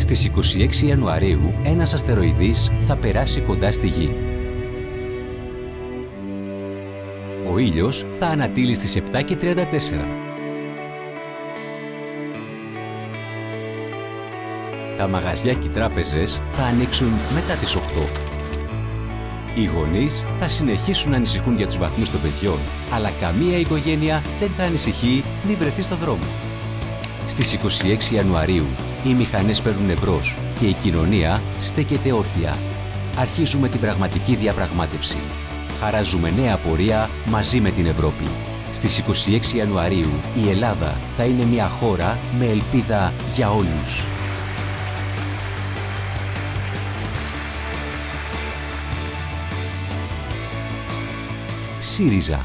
Στις 26 Ιανουαρίου ένας αστεροειδής θα περάσει κοντά στη Γη. Ο ήλιος θα ανατείλει στις 7 και 34. Τα μαγαζιά και οι τράπεζες θα ανοίξουν μετά τις 8. Οι γονείς θα συνεχίσουν να ανησυχούν για τους βαθμούς των παιδιών, αλλά καμία οικογένεια δεν θα ανησυχεί μη βρεθεί στο δρόμο. Στις 26 Ιανουαρίου οι μηχανές παίρνουν εμπρός και η κοινωνία στέκεται όρθια. Αρχίζουμε την πραγματική διαπραγμάτευση. Χαράζουμε νέα πορεία μαζί με την Ευρώπη. Στις 26 Ιανουαρίου η Ελλάδα θα είναι μια χώρα με ελπίδα για όλους. ΣΥΡΙΖΑ